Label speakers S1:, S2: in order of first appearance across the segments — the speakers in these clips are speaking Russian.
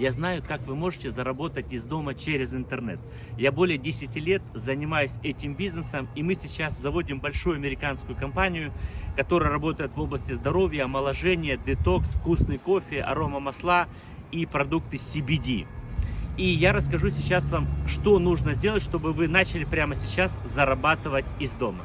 S1: Я знаю, как вы можете заработать из дома через интернет. Я более 10 лет занимаюсь этим бизнесом, и мы сейчас заводим большую американскую компанию, которая работает в области здоровья, омоложения, детокс, вкусный кофе, арома масла и продукты CBD. И я расскажу сейчас вам, что нужно сделать, чтобы вы начали прямо сейчас зарабатывать из дома.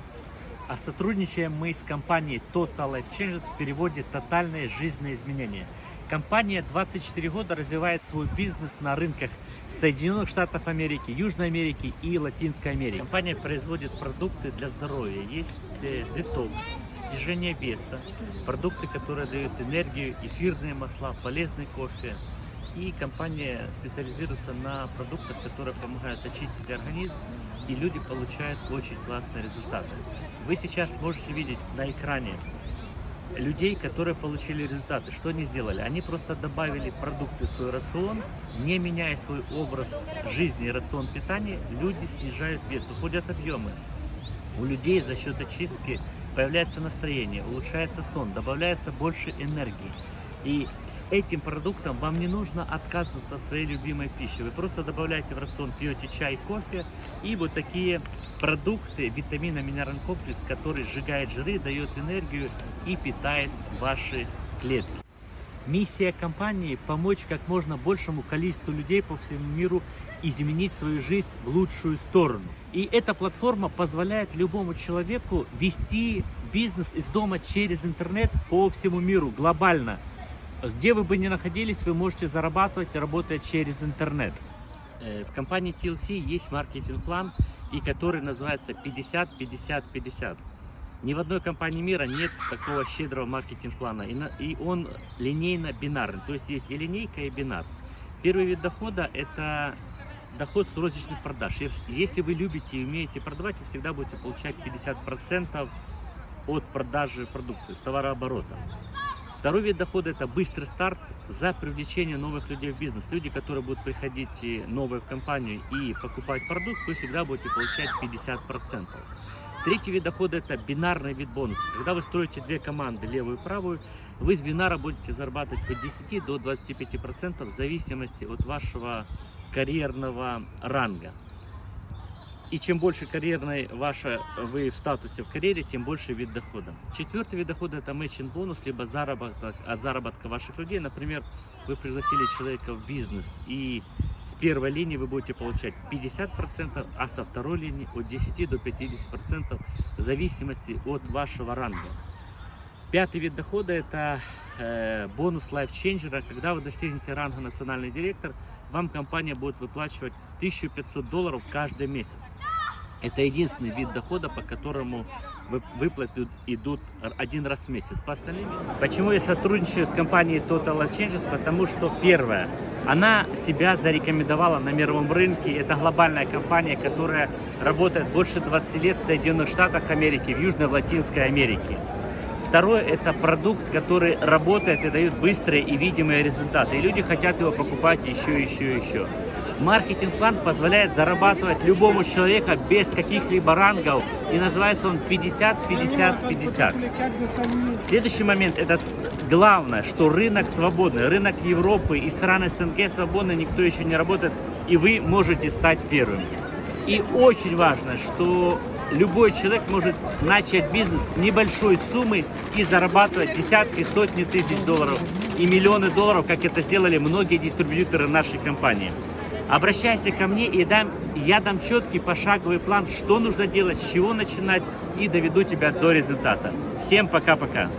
S1: А сотрудничаем мы с компанией Total Life Changes в переводе «Тотальные жизненные изменения». Компания 24 года развивает свой бизнес на рынках Соединенных Штатов Америки, Южной Америки и Латинской Америки. Компания производит продукты для здоровья. Есть э, детокс, снижение веса, продукты, которые дают энергию, эфирные масла, полезный кофе. И компания специализируется на продуктах, которые помогают очистить организм, и люди получают очень классные результаты. Вы сейчас можете видеть на экране людей, которые получили результаты. Что они сделали? Они просто добавили продукты в свой рацион, не меняя свой образ жизни и рацион питания, люди снижают вес, уходят объемы. У людей за счет очистки появляется настроение, улучшается сон, добавляется больше энергии. И с этим продуктом вам не нужно отказываться от своей любимой пищи. Вы просто добавляете в рацион, пьете чай, кофе и вот такие продукты, витаминно-минеральный комплекс, который сжигает жиры, дает энергию и питает ваши клетки. Миссия компании – помочь как можно большему количеству людей по всему миру изменить свою жизнь в лучшую сторону. И эта платформа позволяет любому человеку вести бизнес из дома через интернет по всему миру глобально – где вы бы ни находились, вы можете зарабатывать, работая через интернет. Э, в компании TLC есть маркетинг-план, и который называется 50-50-50. Ни в одной компании мира нет такого щедрого маркетинг-плана, и он линейно-бинарный, то есть есть и линейка, и бинар. Первый вид дохода – это доход с розничных продаж. Если вы любите и умеете продавать, вы всегда будете получать 50% от продажи продукции, с товарооборота. Второй вид дохода – это быстрый старт за привлечение новых людей в бизнес. Люди, которые будут приходить новые в компанию и покупать продукт, вы всегда будете получать 50%. Третий вид дохода – это бинарный вид бонуса. Когда вы строите две команды, левую и правую, вы с бинара будете зарабатывать от 10 до 25% в зависимости от вашего карьерного ранга. И чем больше карьерной ваша вы в статусе в карьере, тем больше вид дохода. Четвертый вид дохода это matching бонус, либо заработок от заработка ваших людей. Например, вы пригласили человека в бизнес и с первой линии вы будете получать 50%, а со второй линии от 10 до 50% в зависимости от вашего ранга. Пятый вид дохода это э, бонус Changer. Когда вы достигнете ранга национальный директор, вам компания будет выплачивать 1500 долларов каждый месяц. Это единственный вид дохода, по которому выплаты идут один раз в месяц. По остальным... Почему я сотрудничаю с компанией Total Life Changes? Потому что, первое, она себя зарекомендовала на мировом рынке. Это глобальная компания, которая работает больше 20 лет в Соединенных Штатах Америки, в Южной, Латинской Америке. Второе, это продукт, который работает и дает быстрые и видимые результаты. И люди хотят его покупать еще, еще, еще. Маркетинг-план позволяет зарабатывать любому человеку без каких-либо рангов. И называется он 50-50-50. Следующий момент, это главное, что рынок свободный. Рынок Европы и страны СНГ свободны, никто еще не работает. И вы можете стать первым. И очень важно, что любой человек может начать бизнес с небольшой суммы и зарабатывать десятки, сотни тысяч долларов и миллионы долларов, как это сделали многие дистрибьюторы нашей компании. Обращайся ко мне, и дам, я дам четкий пошаговый план, что нужно делать, с чего начинать, и доведу тебя до результата. Всем пока-пока!